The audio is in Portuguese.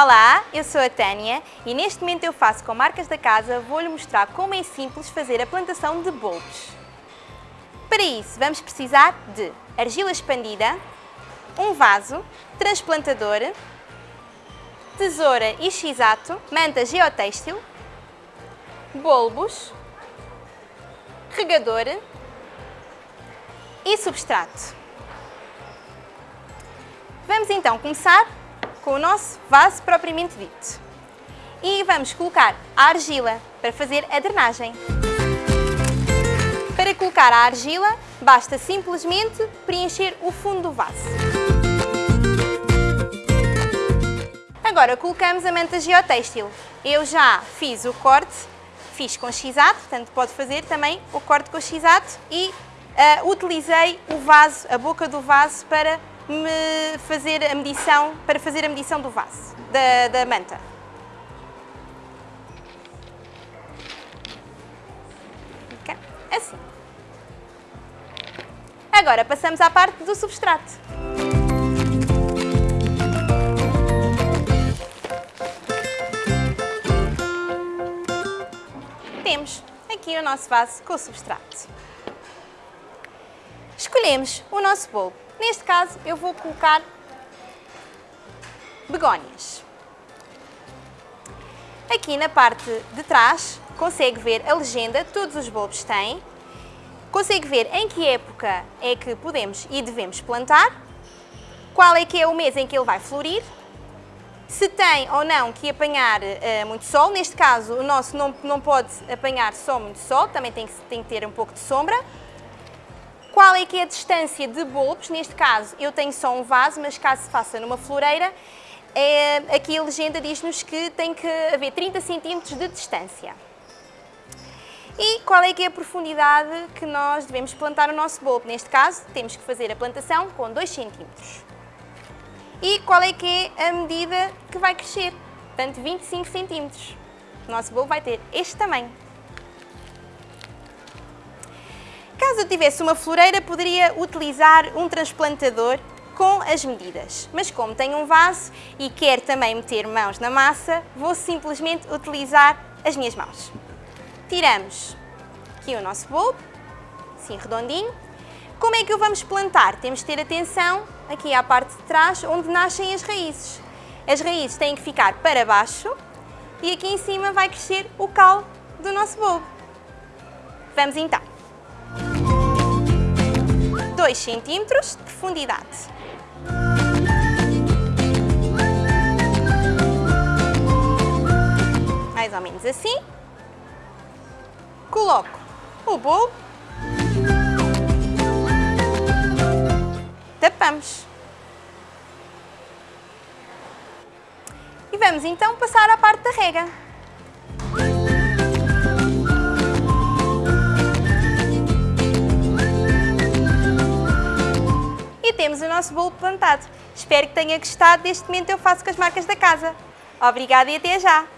Olá, eu sou a Tânia e neste momento eu faço com marcas da casa, vou-lhe mostrar como é simples fazer a plantação de bulbos. Para isso vamos precisar de argila expandida, um vaso, transplantador, tesoura e x-ato, manta geotêxtil, bulbos, regador e substrato. Vamos então começar com o nosso vaso propriamente dito. E vamos colocar a argila para fazer a drenagem. Para colocar a argila, basta simplesmente preencher o fundo do vaso. Agora colocamos a manta geotêxtil. Eu já fiz o corte, fiz com x-ato, portanto pode fazer também o corte com x-ato e uh, utilizei o vaso, a boca do vaso para me fazer a medição, para fazer a medição do vaso, da, da manta. Assim. Agora passamos à parte do substrato. Temos aqui o nosso vaso com o substrato. Escolhemos o nosso bolo Neste caso, eu vou colocar begónias. Aqui na parte de trás, consegue ver a legenda, todos os bulbos têm. Consegue ver em que época é que podemos e devemos plantar, qual é que é o mês em que ele vai florir, se tem ou não que apanhar uh, muito sol, neste caso o nosso não, não pode apanhar só muito sol, também tem que, tem que ter um pouco de sombra, qual é que é a distância de bulbos? Neste caso, eu tenho só um vaso, mas caso se faça numa floreira, é, aqui a legenda diz-nos que tem que haver 30 cm de distância. E qual é que é a profundidade que nós devemos plantar o nosso bulbo? Neste caso, temos que fazer a plantação com 2 cm. E qual é que é a medida que vai crescer? Portanto, 25 cm. O nosso bulbo vai ter este tamanho. Caso eu tivesse uma floreira, poderia utilizar um transplantador com as medidas. Mas como tenho um vaso e quero também meter mãos na massa, vou simplesmente utilizar as minhas mãos. Tiramos aqui o nosso bulbo, assim redondinho. Como é que o vamos plantar? Temos de ter atenção aqui à parte de trás, onde nascem as raízes. As raízes têm que ficar para baixo e aqui em cima vai crescer o cal do nosso bulbo. Vamos então. 2 centímetros de profundidade. Mais ou menos assim. Coloco o bolo. Tapamos. E vamos então passar à parte da rega. Temos o nosso bolo plantado. Espero que tenha gostado deste momento eu faço com as marcas da casa. Obrigada e até já!